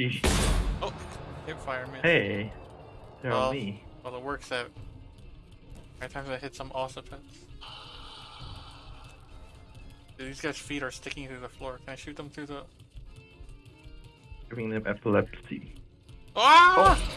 Oh, hip fire man. Hey. They're well, on me. Well, it works out. Every time I hit some occipits. Dude, these guys' feet are sticking through the floor. Can I shoot them through the? Giving them epilepsy. Ah!